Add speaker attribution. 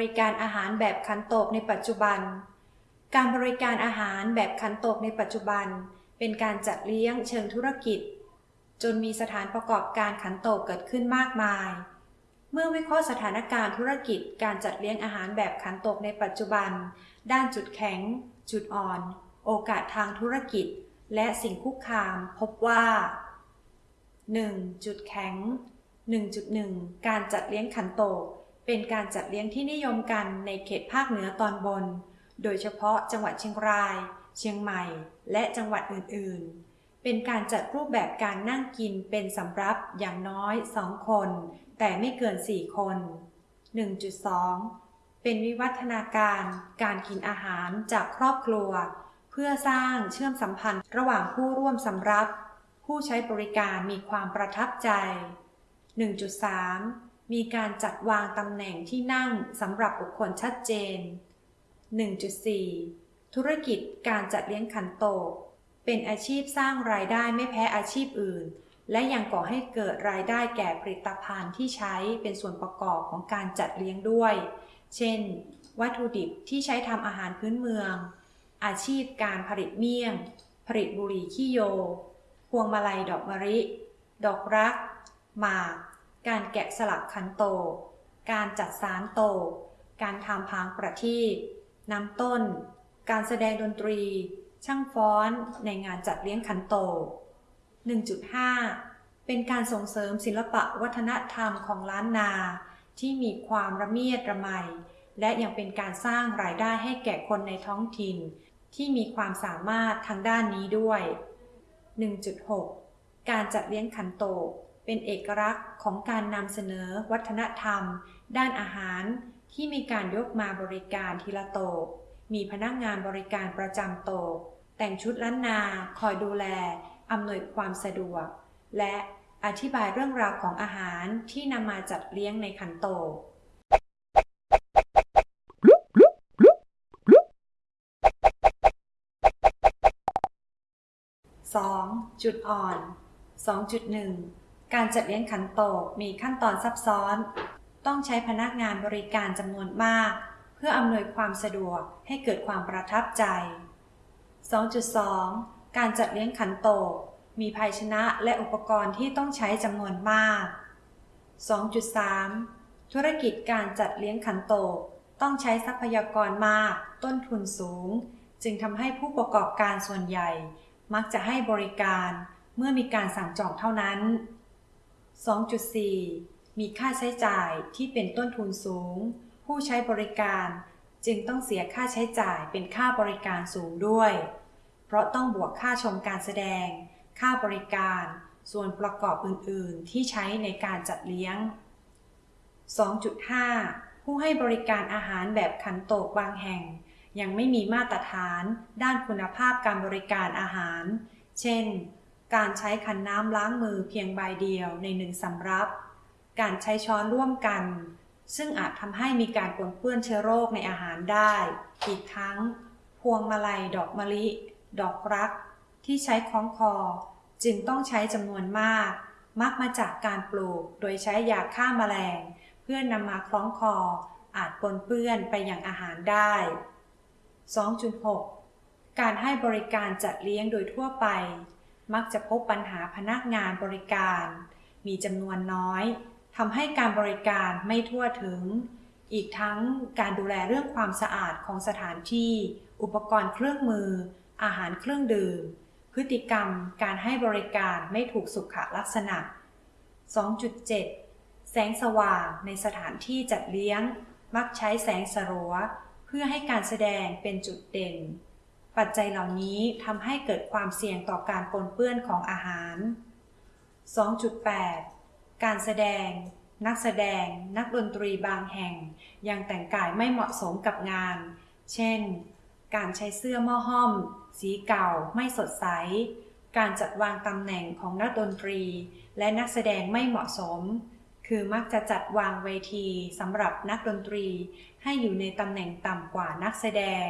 Speaker 1: รบริการอาหารแบบขันโตกในปัจจุบัน การบริการอาหารแบบขันโตกในปัจจุบัน เป็นการจัดเลี้ยงเชิงธุรกิจ จนมีสถานประกอบการขันโตกเกิดขึ้นมากมาย เมื่อวิเคราะห์สถานการณ์ธุรกิจ การจัดเลี้ยงอาหารแบบขันโตกในปัจจุบัน ด้านจุดแข็ง จุดอ่อน โอกาสทางธุรกิจ และสิ่งคุกคาม พบว่า 1. จุดแข็ง 1.1 การจัดเลี้ยงขันโตก เป็นการจัดเลี้ยงที่นิยมกันในเขตภาคเหนือตอนบน โดยเฉพาะจังหวัดเชียงราย เชียงใหม่ และจังหวัดอื่นๆ เป็นการจัดรูปแบบการนั่งกินเป็นสำรับอย่างน้อย2คน แต่ไม่เกิน 4 คน 1.2 เป็นวิวัฒนาการการกินอาหารจากครอบครัว เพื่อสร้างเชื่อมสัมพันธ์ระหว่างผู้ร่วมสำรับ ผู้ใช้บริการมีความประทับใจ 1.3 มีการจัดวางตำแหน่งที่นั่งสำหรับบุคคลชัดเจน 1.4 ธุรกิจการจัดเลี้ยงขันโตก เป็นอาชีพสร้างรายได้ไม่แพ้อาชีพอื่น และยังก่อให้เกิดรายได้แก่ผลิตภัณฑ์ที่ใช้เป็นส่วนประกอบของการจัดเลี้ยงด้วย เช่น วัตถุดิบที่ใช้ทำอาหารพื้นเมือง อาชีพการผลิตเมี่ยง ผลิตบุหรี่ขี้โย พวงมาลัยดอกมะลิ ดอกรัก หมาก การแกะสลักขันโตกการจัดสารโตกการทำพางประทีปนำต้น การแสดงดนตรี ช่างฟ้อนในงานจัดเลี้ยงขันโตก1.5 เป็นการส่งเสริมศิลปะวัฒนธรรมของล้านนา ที่มีความระเมียดระไม และยังเป็นการสร้างรายได้ให้แก่คนในท้องถิ่น ที่มีความสามารถทางด้านนี้ด้วย 1.6 การจัดเลี้ยงขันโตก เป็นเอกลักษณ์ของการนำเสนอวัฒนธรรม ด้านอาหาร ที่มีการยกมาบริการทีละโตกมีพนักงานบริการประจำโตกแต่งชุดล้านนาคอยดูแลอำนวยความสะดวก และอธิบายเรื่องราวของอาหารที่นำมาจัดเลี้ยงในขันโตก 2. จุดอ่อน 2.1 การจัดเลี้ยงขันโตกมีขั้นตอนซับซ้อน ต้องใช้พนักงานบริการจำนวนมาก เพื่ออำนวยความสะดวกให้เกิดความประทับใจ 2.2 การจัดเลี้ยงขันโตกมีภาชนะและอุปกรณ์ที่ต้องใช้จำนวนมาก 2.3 ธุรกิจการจัดเลี้ยงขันโตกต้องใช้ทรัพยากรมาก ต้นทุนสูง จึงทำให้ผู้ประกอบการส่วนใหญ่ มักจะให้บริการเมื่อมีการสั่งจองเท่านั้น 2.4 มีค่าใช้จ่ายที่เป็นต้นทุนสูง ผู้ใช้บริการจึงต้องเสียค่าใช้จ่ายเป็นค่าบริการสูงด้วย เพราะต้องบวกค่าชมการแสดง ค่าบริการ ส่วนประกอบอื่น ๆ ที่ใช้ในการจัดเลี้ยง 2.5 ผู้ให้บริการอาหารแบบขันโตกบางแห่ง ยังไม่มีมาตรฐาน ด้านคุณภาพการบริการอาหาร เช่น การใช้ขันน้ำล้างมือเพียงใบเดียวในหนึ่งสำรับ การใช้ช้อนร่วมกัน ซึ่งอาจทำให้มีการปนเปื้อนเชื้อโรคในอาหารได้ อีกทั้ง พวงมาลัยดอกมะลิ ดอกรัก ที่ใช้คล้องคอ จึงต้องใช้จำนวนมาก มักมาจากการปลูกโดยใช้ยาฆ่าแมลง เพื่อนนำมาคล้องคอ อาจปนเปื้อนไปยังอาหารได้ 2.6 การให้บริการจัดเลี้ยงโดยทั่วไป มักจะพบปัญหาพนักงานบริการ มีจำนวนน้อยทำให้การบริการไม่ทั่วถึง อีกทั้งการดูแลเรื่องความสะอาดของสถานที่ อุปกรณ์เครื่องมือ อาหารเครื่องดื่ม พฤติกรรมการให้บริการไม่ถูกสุขลักษณะ 2.7 แสงสว่างในสถานที่จัดเลี้ยง มักใช้แสงสลัว เพื่อให้การแสดงเป็นจุดเด่น ปัจจัยเหล่านี้ทำให้เกิดความเสี่ยงต่อการปนเปื้อนของอาหาร 2.8 การแสดง นักแสดง นักดนตรีบางแห่ง ยังแต่งกายไม่เหมาะสมกับงาน เช่น การใช้เสื้อหม้อห้อม สีเก่าไม่สดใส การจัดวางตำแหน่งของนักดนตรี และนักแสดงไม่เหมาะสม คือมักจะจัดวางเวทีสำหรับนักดนตรี ให้อยู่ในตำแหน่งต่ำกว่านักแสดง